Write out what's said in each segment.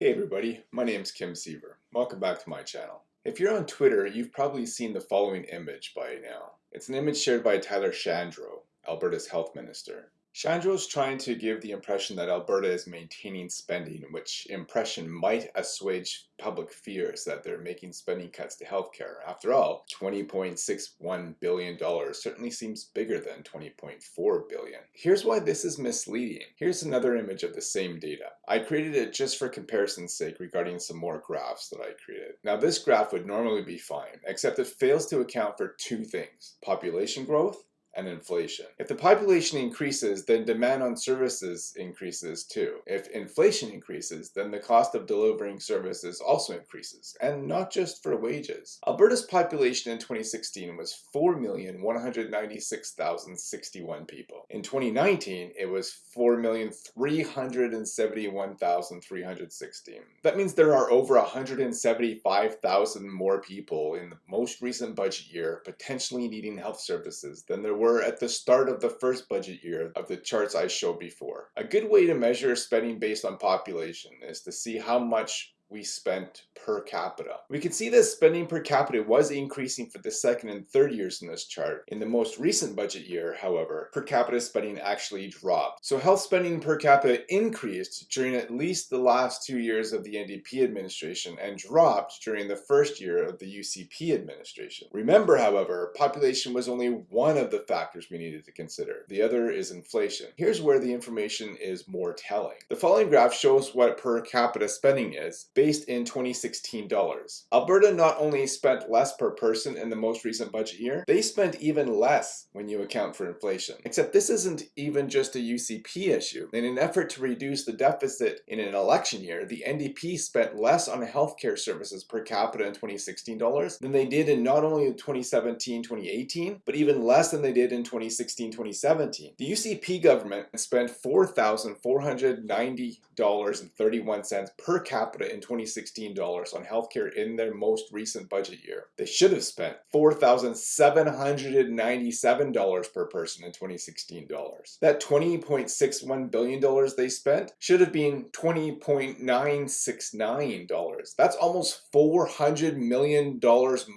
Hey everybody, my name is Kim Siever. Welcome back to my channel. If you're on Twitter, you've probably seen the following image by now. It's an image shared by Tyler Shandro, Alberta's health minister. Shandro is trying to give the impression that Alberta is maintaining spending, which impression might assuage public fears that they're making spending cuts to healthcare. After all, $20.61 billion certainly seems bigger than 20.4 billion. Here's why this is misleading. Here's another image of the same data. I created it just for comparison's sake regarding some more graphs that I created. Now this graph would normally be fine, except it fails to account for two things, population growth and inflation. If the population increases, then demand on services increases too. If inflation increases, then the cost of delivering services also increases, and not just for wages. Alberta's population in 2016 was 4,196,061 people. In 2019, it was 4,371,316. That means there are over 175,000 more people in the most recent budget year potentially needing health services than there were were at the start of the first budget year of the charts I showed before. A good way to measure spending based on population is to see how much we spent per capita. We can see that spending per capita was increasing for the second and third years in this chart. In the most recent budget year, however, per capita spending actually dropped. So health spending per capita increased during at least the last two years of the NDP administration and dropped during the first year of the UCP administration. Remember, however, population was only one of the factors we needed to consider. The other is inflation. Here's where the information is more telling. The following graph shows what per capita spending is based in 2016 dollars. Alberta not only spent less per person in the most recent budget year, they spent even less when you account for inflation. Except this isn't even just a UCP issue. In an effort to reduce the deficit in an election year, the NDP spent less on healthcare services per capita in 2016 dollars than they did in not only 2017-2018, but even less than they did in 2016-2017. The UCP government spent $4,490.31 per capita in 2016 dollars on healthcare in their most recent budget year. They should have spent $4,797 per person in 2016 dollars. That $20.61 billion they spent should have been $20.969. That's almost $400 million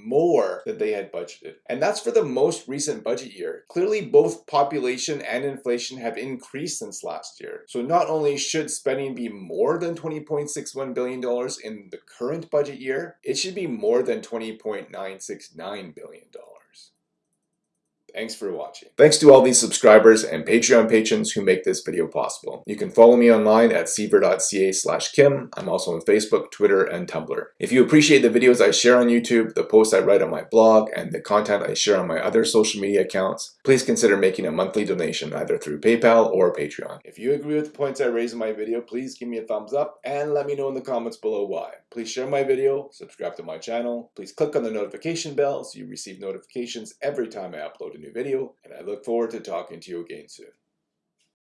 more than they had budgeted. And that's for the most recent budget year. Clearly both population and inflation have increased since last year. So not only should spending be more than $20.61 billion in the current budget year, it should be more than $20.969 billion. Thanks for watching. Thanks to all these subscribers and Patreon patrons who make this video possible. You can follow me online at siever.ca slash kim. I'm also on Facebook, Twitter, and Tumblr. If you appreciate the videos I share on YouTube, the posts I write on my blog, and the content I share on my other social media accounts, please consider making a monthly donation either through PayPal or Patreon. If you agree with the points I raise in my video, please give me a thumbs up and let me know in the comments below why. Please share my video, subscribe to my channel, please click on the notification bell so you receive notifications every time I upload a new video, and I look forward to talking to you again soon.